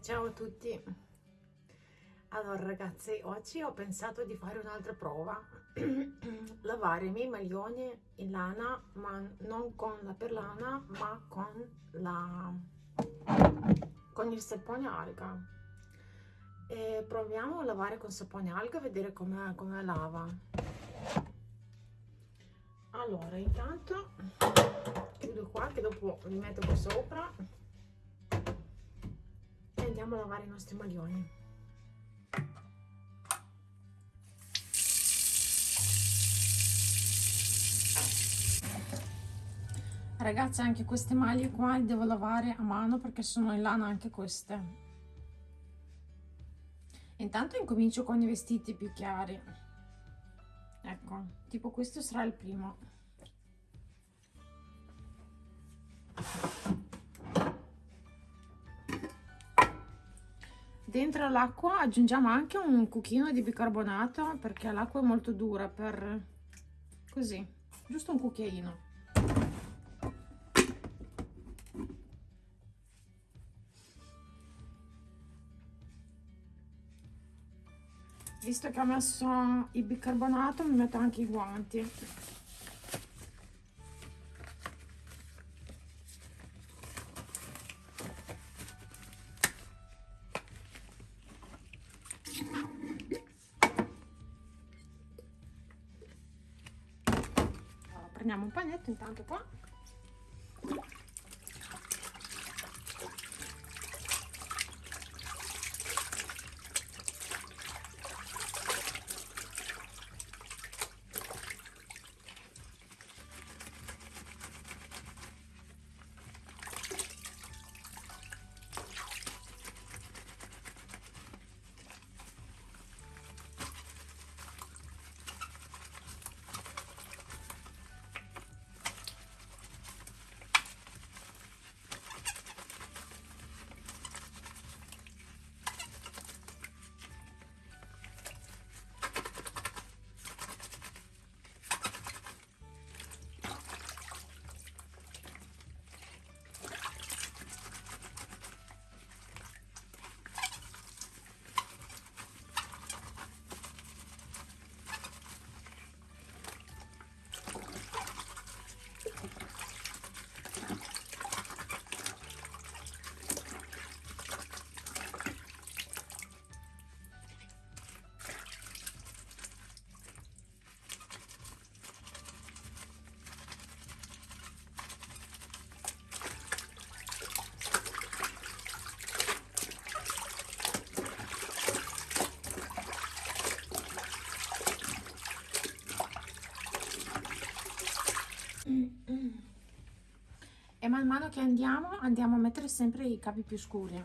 Ciao a tutti! Allora ragazzi, oggi ho pensato di fare un'altra prova, lavare i miei maglioni in lana, ma non con la perlana, ma con, la, con il sapone alga. E proviamo a lavare con sapone alga vedere come, come lava. Allora, intanto chiudo qua che dopo li metto qua sopra andiamo a lavare i nostri maglioni. Ragazzi anche queste maglie qua le devo lavare a mano perché sono in lana anche queste. Intanto incomincio con i vestiti più chiari. Ecco, tipo questo sarà il primo. Dentro l'acqua aggiungiamo anche un cucchino di bicarbonato perché l'acqua è molto dura per così, giusto un cucchiaino. visto che ho messo il bicarbonato mi metto anche i guanti prendiamo un pagnetto intanto qua man mano che andiamo andiamo a mettere sempre i capi più scuri.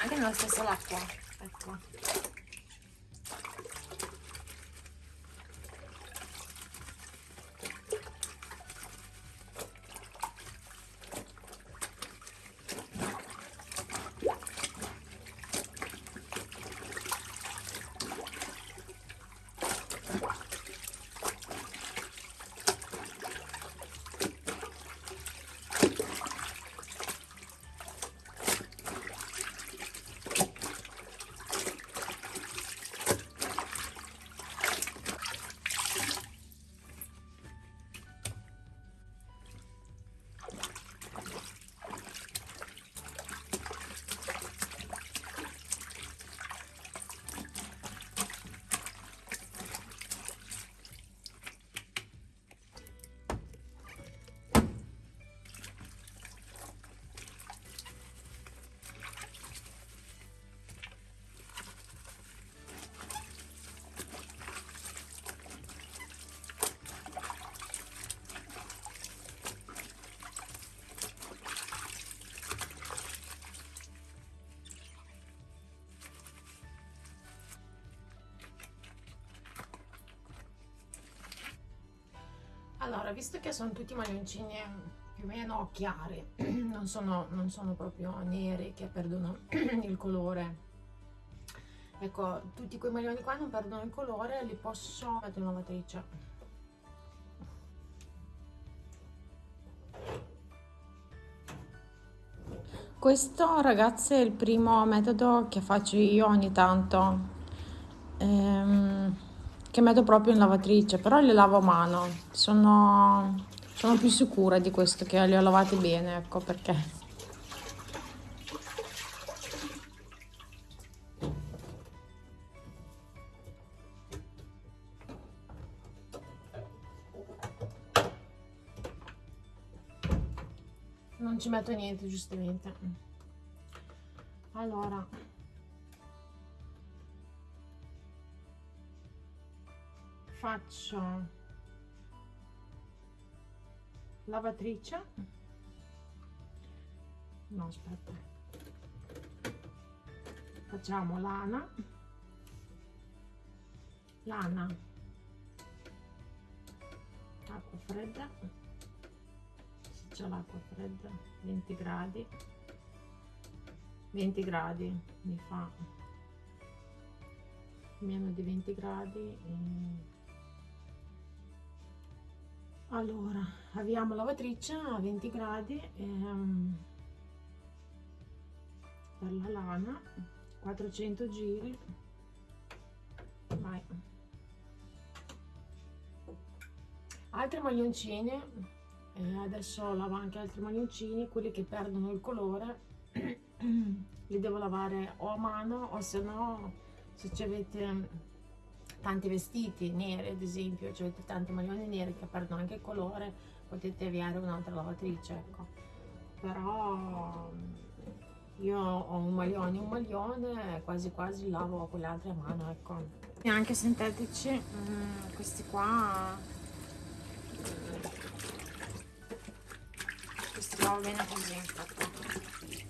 Anche nella stessa l'acqua ecco allora visto che sono tutti maglioncini più o meno chiari non sono, non sono proprio neri che perdono il colore. Ecco tutti quei maglioni qua non perdono il colore li posso mettere in lavatrice Questo ragazzi è il primo metodo che faccio io ogni tanto, ehm, che metto proprio in lavatrice, però le lavo a mano, sono, sono più sicura di questo che li ho lavati bene, ecco perché. non ci metto niente giustamente. Allora faccio? Lavatrice? No aspetta. Facciamo lana. Lana. Acqua fredda. C'è l'acqua fredda 20 gradi. 20 gradi mi fa meno di 20 gradi e... allora avviamo lavatrice a 20 gradi e, um, per la lana 400 giri. Vai. Altri maglioncini e adesso lavo anche altri maglioncini quelli che perdono il colore. Li devo lavare o a mano o se no se avete tanti vestiti neri ad esempio cioè tanti maglioni neri che perdono anche il colore potete avviare un'altra lavatrice ecco. Però io ho un maglione un maglione quasi quasi lavo con le altre a mano ecco. E anche sintetici mm, questi qua. Va bene così infatti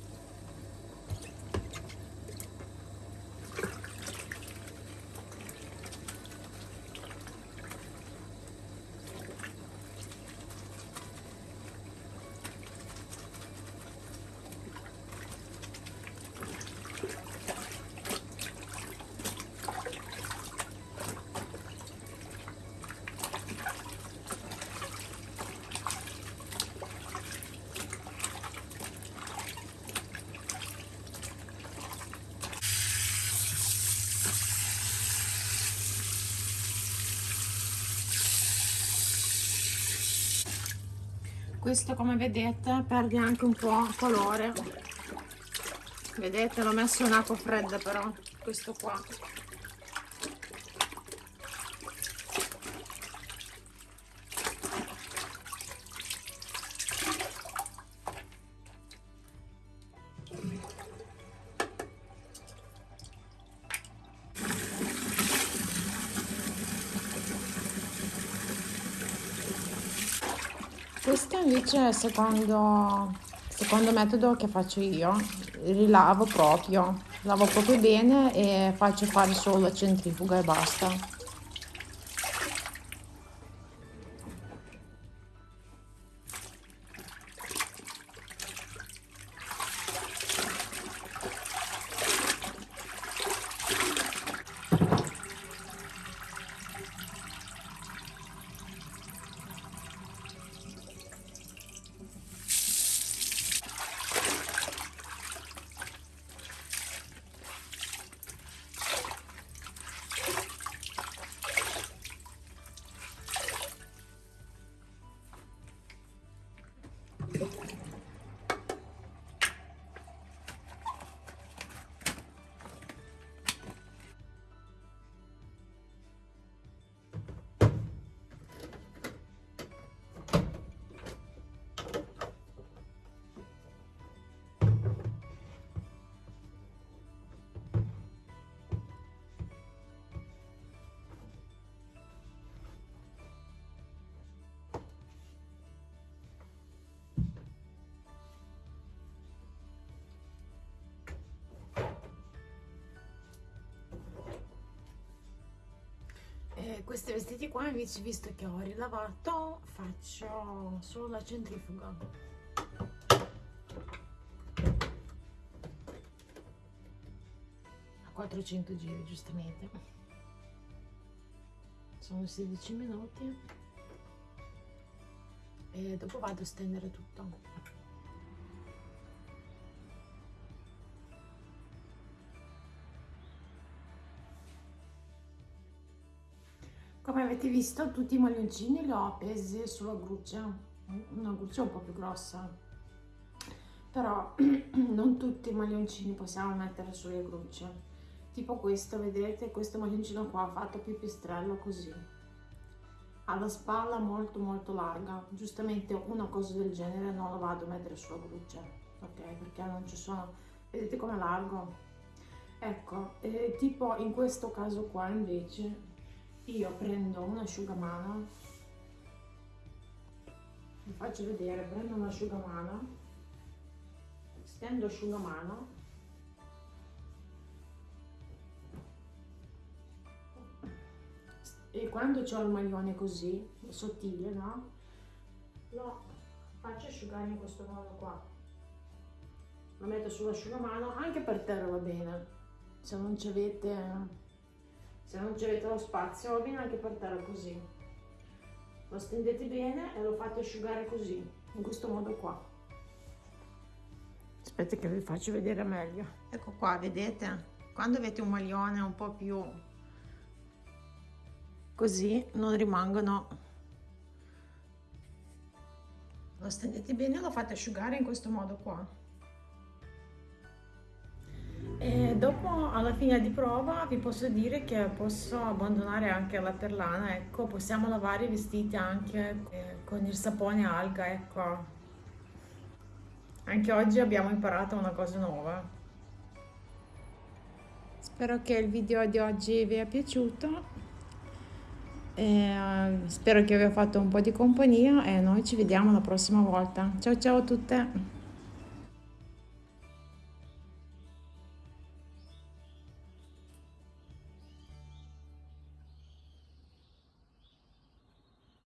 questo come vedete perde anche un po' colore. Vedete l'ho messo in acqua fredda però questo qua questo invece è il secondo, secondo metodo che faccio io. Rilavo proprio lavo proprio bene e faccio fare solo la centrifuga e basta questi vestiti qua invece visto che ho rilavato faccio solo la centrifuga. A 400 giri giustamente. Sono 16 minuti. E dopo vado a stendere tutto come avete visto tutti i maglioncini li ho appesi sulla gruccia. Una gruccia un po' più grossa. Però non tutti i maglioncini possiamo mettere sulle grucce. Tipo questo vedete? Questo maglioncino qua fatto pipistrello così. Ha la spalla molto molto larga. Giustamente una cosa del genere non la vado a mettere sulla gruccia ok? Perché non ci sono. Vedete com'è largo? Ecco eh, tipo in questo caso qua invece io prendo un asciugamano. Vi faccio vedere prendo un asciugamano. Stendo asciugamano. E quando ho il maglione così sottile no? Lo faccio asciugare in questo modo qua. Lo metto sull'asciugamano anche per terra va bene. Se non ci avete se non avete lo spazio va bene anche per terra così. Lo stendete bene e lo fate asciugare così in questo modo qua. Aspetta che vi faccio vedere meglio. Ecco qua vedete? Quando avete un maglione un po' più così non rimangono. Lo stendete bene e lo fate asciugare in questo modo qua e dopo alla fine di prova vi posso dire che posso abbandonare anche la perlana ecco possiamo lavare i vestiti anche eh, con il sapone alga ecco. Anche oggi abbiamo imparato una cosa nuova. Spero che il video di oggi vi è piaciuto. E, spero che vi abbia fatto un po' di compagnia e noi ci vediamo la prossima volta. Ciao ciao a tutte